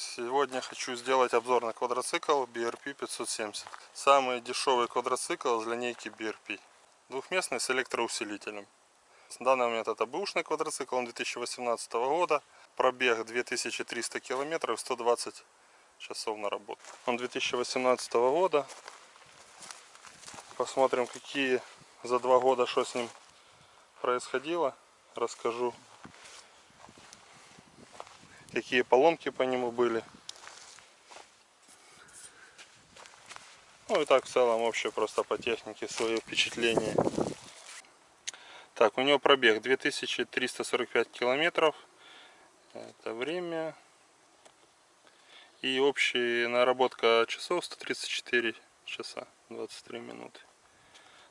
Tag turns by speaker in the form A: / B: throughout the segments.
A: Сегодня хочу сделать обзор на квадроцикл BRP 570. Самый дешевый квадроцикл из линейки BRP. Двухместный с электроусилителем. В данный момент это бэушный квадроцикл, он 2018 года. Пробег 2300 километров, 120 часов на работу. Он 2018 года. Посмотрим, какие за два года, что с ним происходило. Расскажу какие поломки по нему были. Ну и так в целом вообще просто по технике свое впечатление. Так, у него пробег 2345 километров. Это время. И общая наработка часов 134 часа 23 минуты.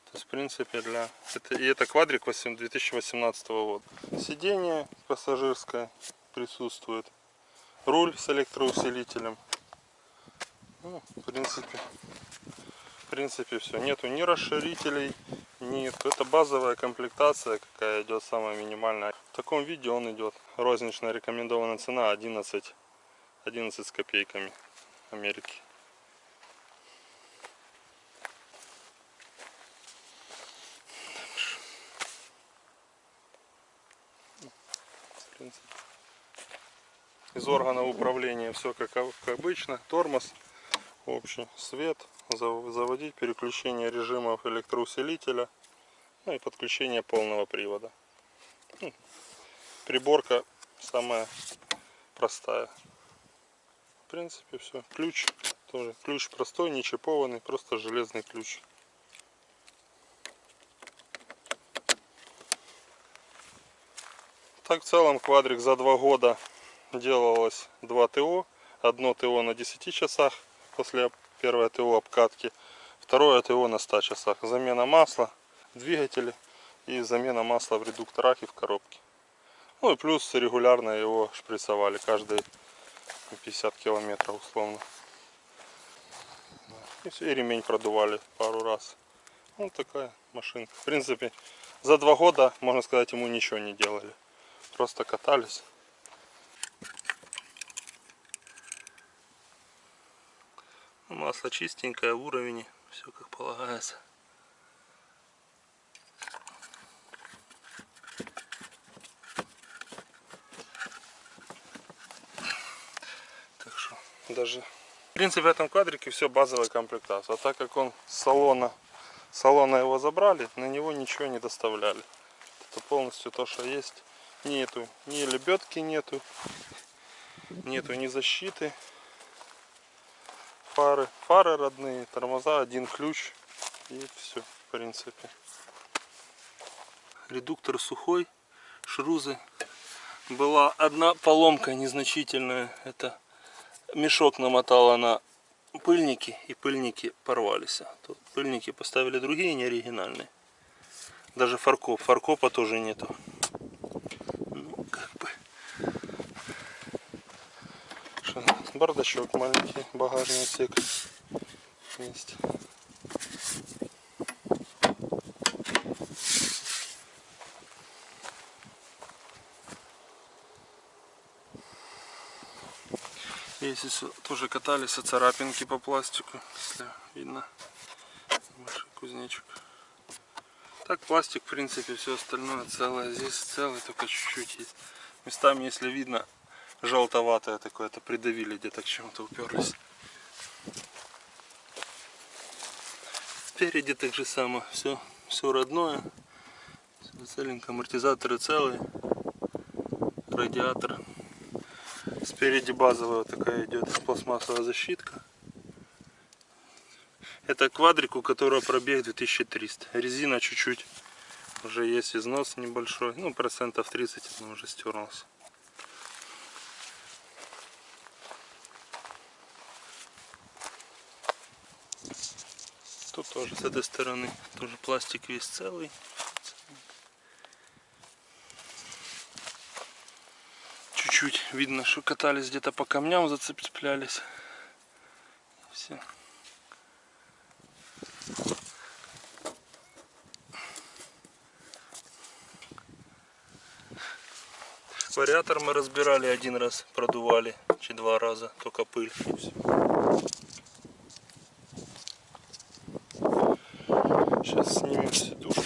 A: То есть в принципе для... Это, и это квадрик 2018 года. Сиденье пассажирское присутствует. Руль с электроусилителем. Ну, в принципе, в принципе все. Нету ни расширителей, ни... Это базовая комплектация, какая идет самая минимальная. В таком виде он идет. Розничная рекомендованная цена 11, 11 с копейками Америки. В принципе. Из органа управления все как, как обычно. Тормоз, общий свет, заводить, переключение режимов электроусилителя, ну и подключение полного привода. Ну, приборка самая простая. В принципе все. Ключ тоже. Ключ простой, не чипованный, просто железный ключ. Так в целом квадрик за два года делалось два ТО. Одно ТО на 10 часах после первой ТО обкатки. Второе ТО на 100 часах. Замена масла в двигателе и замена масла в редукторах и в коробке. Ну и плюс регулярно его шприцевали каждые 50 километров условно. И, и ремень продували пару раз. Вот такая машинка. В принципе, за два года, можно сказать, ему ничего не делали. Просто катались. Масло чистенькое, в уровне, все как полагается. Так что даже в принципе в этом квадрике все базовая комплектация. А так как он салона, салона его забрали, на него ничего не доставляли. Это полностью то, что есть. Нету ни лебедки нету, нету ни защиты фары. Фары родные, тормоза, один ключ и все, в принципе. Редуктор сухой, шрузы. Была одна поломка незначительная. Это мешок намотала на пыльники, и пыльники порвались. Тут пыльники поставили другие, не оригинальные. Даже фаркоп. Фаркопа тоже нету. Бардачок маленький, багажный отсек есть. Если тоже катались, царапинки по пластику, если видно, большой кузнечик. Так пластик, в принципе, все остальное целое. Здесь целое, только чуть-чуть есть. Местами, если видно, желтоватое такое, это придавили где-то к чему-то уперлись. Спереди так же само, все, все родное, все целенько, амортизаторы целые, радиатор. Спереди базовая такая идет пластмассовая защитка. Это квадрик, у которого пробег 2300. Резина чуть-чуть уже есть износ небольшой, ну процентов 30 она уже стерлась. Тоже с этой стороны тоже пластик весь целый. Чуть-чуть видно, что катались где-то по камням, зацеплялись. Все. Вариатор мы разбирали один раз, продували, чи два раза, только пыль. и всё. Сейчас снимем сидушку.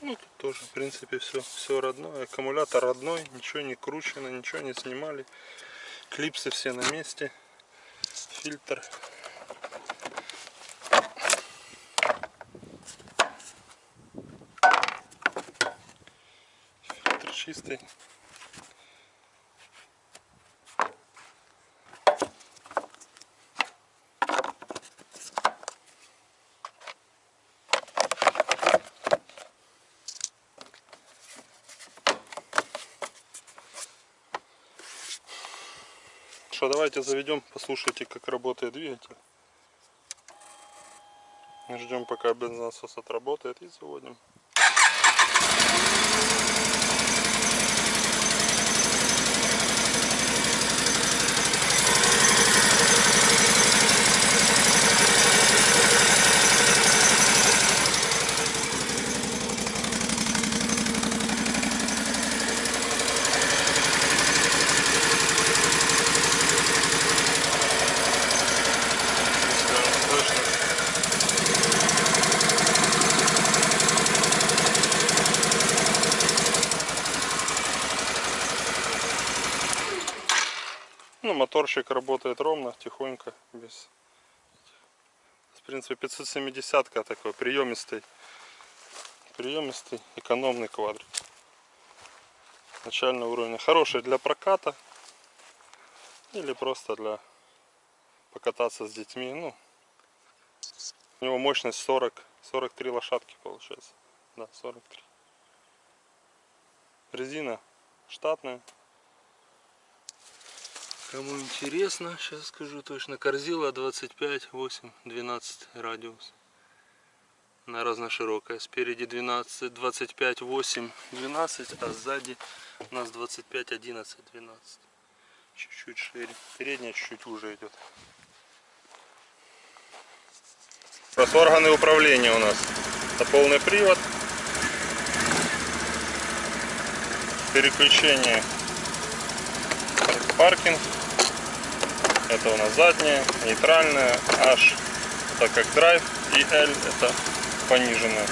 A: Ну, тут тоже, в принципе, все, все родное. Аккумулятор родной, ничего не кручено, ничего не снимали. Клипсы все на месте. Фильтр. Фильтр чистый. Что, давайте заведем, послушайте, как работает двигатель. Ждем, пока бензонасос отработает и заводим. Ну, моторчик работает ровно, тихонько, без... В принципе, 570 такой приемистый, приемистый, экономный квадрик. Начального уровня. Хороший для проката или просто для покататься с детьми. Ну, у него мощность 40, 43 лошадки получается. Да, 43. Резина штатная. Кому интересно, сейчас скажу точно. Корзила 25, 8, 12 радиус. Она разноширокая. Спереди 12, 25, 8, 12, а сзади у нас 25, 11, 12. Чуть-чуть шире. Передняя чуть-чуть уже идет. Раз органы управления у нас. Это полный привод. Переключение паркинг. Это у нас задняя, нейтральная, H это как драйв и L это пониженная.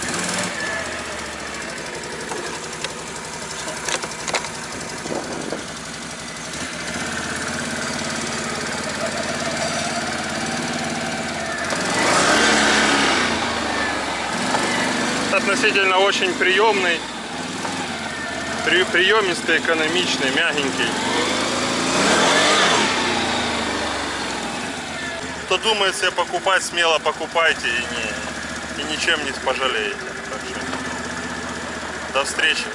A: Относительно очень приемный, при, приемистый, экономичный, мягенький. Кто думает себе покупать, смело покупайте и, не, и ничем не пожалеете. До встречи.